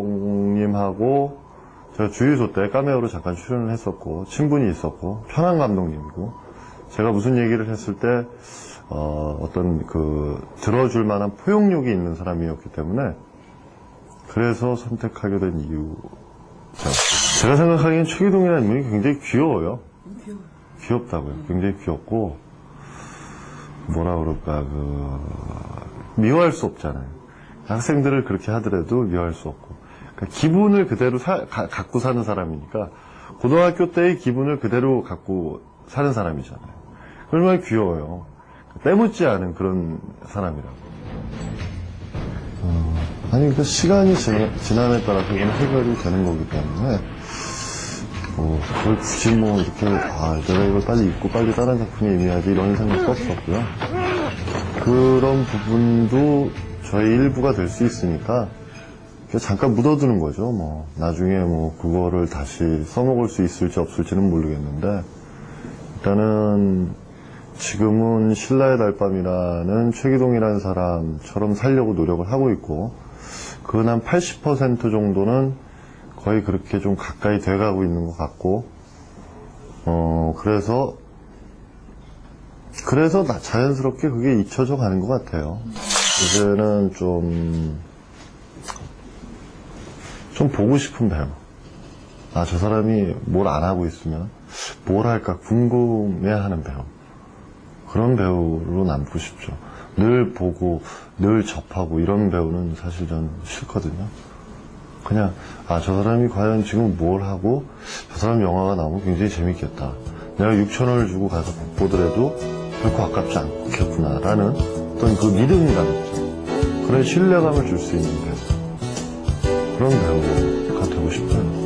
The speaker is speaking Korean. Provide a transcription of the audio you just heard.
감독님하고 제가 주유소 때 까메오로 잠깐 출연을 했었고 친분이 있었고 편한 감독님이고 제가 무슨 얘기를 했을 때 어, 어떤 그 들어줄 만한 포용력이 있는 사람이었기 때문에 그래서 선택하게 된 이유 제가 생각하기엔 최기동이라는 인물이 굉장히 귀여워요. 귀엽다고요. 굉장히 귀엽고 뭐라 그럴까 그 미워할 수 없잖아요. 학생들을 그렇게 하더라도 미워할 수 없고 그러니까 기분을 그대로 사- 가- 갖고 사는 사람이니까 고등학교 때의 기분을 그대로 갖고 사는 사람이잖아요. 얼마나 귀여워요. 때묻지 않은 그런 사람이라고. 어, 아니 그 시간이 지- 지남에 따라서 이건 해결이 되는 거기 때문에 뭐 그걸 굳이 뭐 이렇게 아 내가 이걸 빨리 읽고 빨리 다른 작품에 임해야지 이런 생각도 없었고요. 그런 부분도 저의 일부가 될 수 있으니까 잠깐 묻어두는 거죠. 뭐 나중에 뭐 그거를 다시 써먹을 수 있을지 없을지는 모르겠는데 일단은 지금은 신라의 달밤이라는 최기동이라는 사람처럼 살려고 노력을 하고 있고 그건 한 80% 정도는 거의 그렇게 좀 가까이 돼가고 있는 것 같고 어 그래서 그래서 나- 자연스럽게 그게 잊혀져 가는 것 같아요. 이제는 좀, 좀 보고 싶은 배우. 아, 저 사람이 뭘 안 하고 있으면 뭘 할까 궁금해 하는 배우. 그런 배우로 남고 싶죠. 늘 보고, 늘 접하고 이런 배우는 사실 전 싫거든요. 그냥, 아, 저 사람이 과연 지금 뭘 하고, 저 사람 영화가 나오면 굉장히 재밌겠다. 내가 6천원을 주고 가서 보더라도 결코 아깝지 않겠구나라는 어떤 그 믿음감 있죠. 그런 신뢰감을 줄 수 있는 배우. 그런 배우가 되고 싶어요.